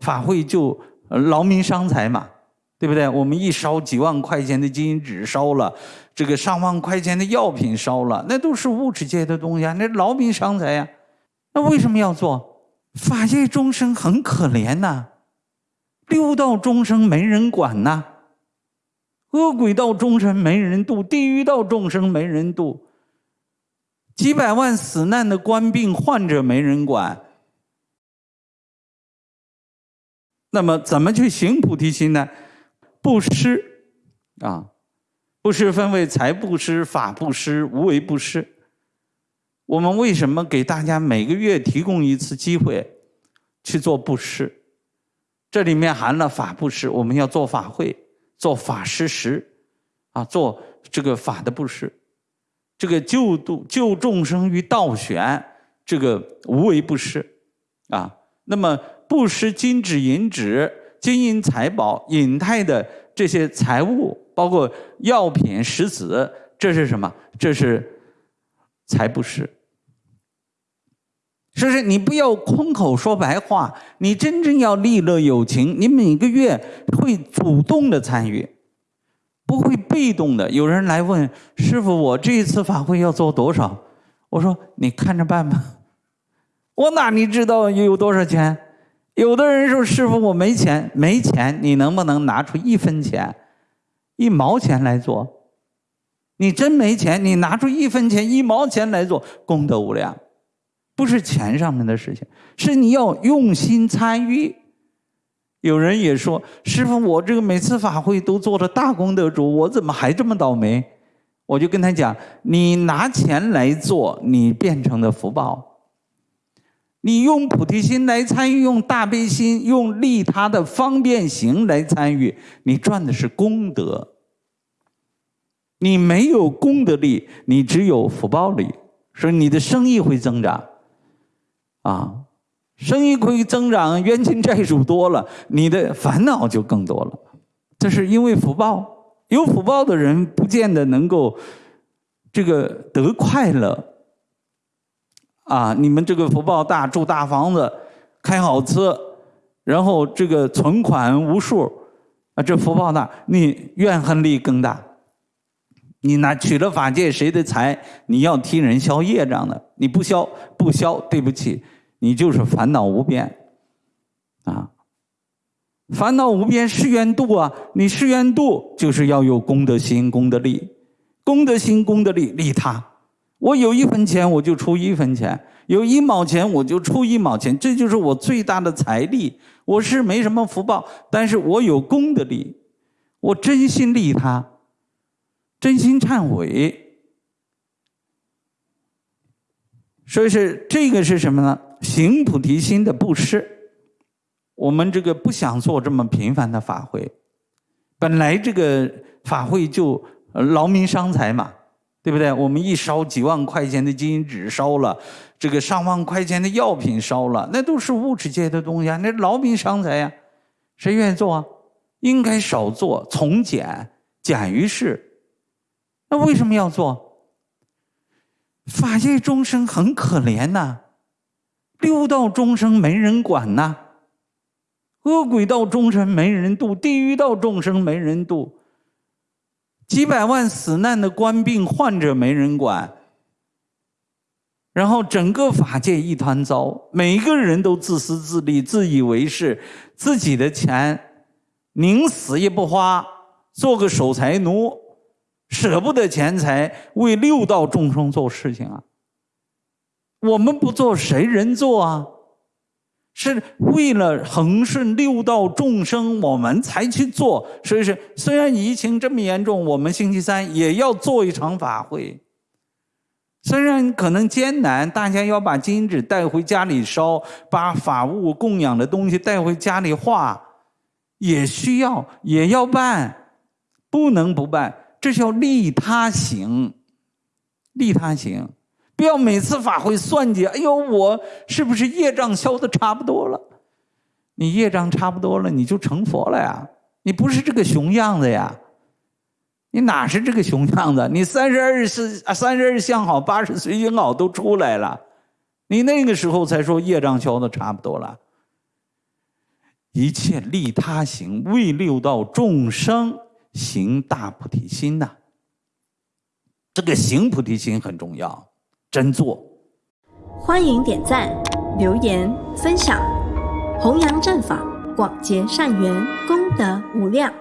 法会就劳民伤财嘛，对不对？我们一烧几万块钱的金银纸烧了，这个上万块钱的药品烧了，那都是物质界的东西啊，那劳民伤财呀。那为什么要做？法界众生很可怜呐，六道众生没人管呐，恶鬼道众生没人度，地狱道众生没人度，几百万死难的官病患者没人管。那么怎么去行菩提心呢？布施啊，布施分为财布施、法布施、无为布施。我们为什么给大家每个月提供一次机会去做布施？这里面含了法布施，我们要做法会、做法施食，啊，做这个法的布施。这个救度救众生于道悬，这个无为布施，啊，那么布施金纸银纸、金银财宝、隐泰的这些财物，包括药品、石子，这是什么？这是财布施。说是你不要空口说白话，你真正要利乐有情，你每个月会主动的参与，不会被动的。有人来问师傅，我这一次法会要做多少？我说你看着办吧。我哪里知道有多少钱？有的人说师傅我没钱，没钱，你能不能拿出一分钱、一毛钱来做？你真没钱，你拿出一分钱、一毛钱来做，功德无量。不是钱上面的事情，是你要用心参与。有人也说：“师傅，我这个每次法会都做了大功德主，我怎么还这么倒霉？”我就跟他讲：“你拿钱来做，你变成的福报；你用菩提心来参与，用大悲心，用利他的方便行来参与，你赚的是功德。你没有功德力，你只有福报力，所以你的生意会增长。”啊，生意会增长，冤亲债主多了，你的烦恼就更多了。这是因为福报，有福报的人不见得能够这个得快乐。啊，你们这个福报大，住大房子，开好车，然后这个存款无数，啊，这福报大，你怨恨力更大。你拿取了法界谁的财？你要替人消业障的，你不消不消，对不起，你就是烦恼无边，啊，烦恼无边誓愿度啊！你誓愿度就是要有功德心、功德力，功德心、功德力利他。我有一分钱，我就出一分钱；有一毛钱，我就出一毛钱。这就是我最大的财力。我是没什么福报，但是我有功德力，我真心利他。真心忏悔，所以是这个是什么呢？行菩提心的布施。我们这个不想做这么频繁的法会，本来这个法会就劳民伤财嘛，对不对？我们一烧几万块钱的金银纸烧了，这个上万块钱的药品烧了，那都是物质界的东西啊，那劳民伤财呀，谁愿意做啊？应该少做，从简，简于事。那为什么要做？法界众生很可怜呐，六道众生没人管呐，恶鬼道众生没人度，地狱道众生没人度，几百万死难的官病患者没人管，然后整个法界一团糟，每个人都自私自利，自以为是，自己的钱宁死也不花，做个守财奴。舍不得钱财为六道众生做事情啊！我们不做谁人做啊？是为了恒顺六道众生，我们才去做。所以说，虽然疫情这么严重，我们星期三也要做一场法会。虽然可能艰难，大家要把金纸带回家里烧，把法物供养的东西带回家里化，也需要，也要办，不能不办。这叫利他行，利他行，不要每次法会算计。哎呦，我是不是业障消的差不多了？你业障差不多了，你就成佛了呀！你不是这个熊样子呀！你哪是这个熊样子？你三十二是三十二相好，八十随心好都出来了，你那个时候才说业障消的差不多了。一切利他行，为六道众生行大菩提心呐。这个行菩提心很重要，真做。欢迎点赞、留言、分享，弘扬正法，广结善缘，功德无量。